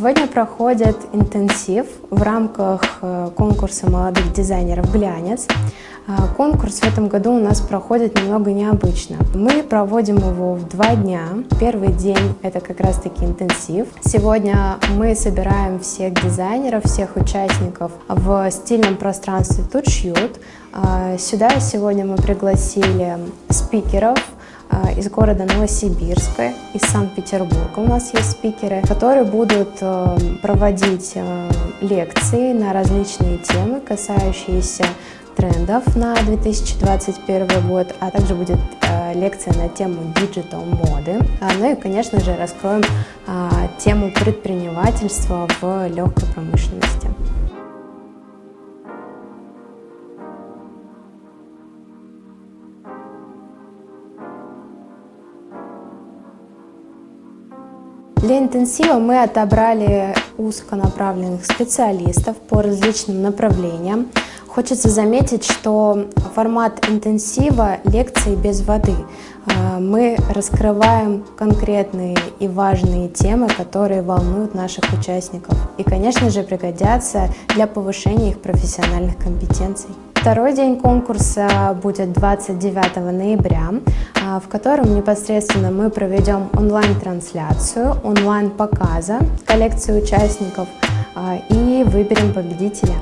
Сегодня проходит интенсив в рамках э, конкурса молодых дизайнеров «Глянец». А, конкурс в этом году у нас проходит немного необычно. Мы проводим его в два дня. Первый день – это как раз-таки интенсив. Сегодня мы собираем всех дизайнеров, всех участников в стильном пространстве «Тут шьют». А, сюда сегодня мы пригласили спикеров – из города Новосибирска, из Санкт-Петербурга у нас есть спикеры, которые будут э, проводить э, лекции на различные темы, касающиеся трендов на 2021 год, а также будет э, лекция на тему digital моды. А, ну и, конечно же, раскроем тему предпринимательства в легкой промышленности. Для интенсива мы отобрали узконаправленных специалистов по различным направлениям. Хочется заметить, что формат интенсива – лекции без воды. А, мы раскрываем конкретные и важные темы, которые волнуют наших участников и, конечно же, пригодятся для повышения их профессиональных компетенций. Второй день конкурса будет 29 ноября, в котором непосредственно мы проведем онлайн-трансляцию, онлайн-показа коллекции участников а, и выберем победителя.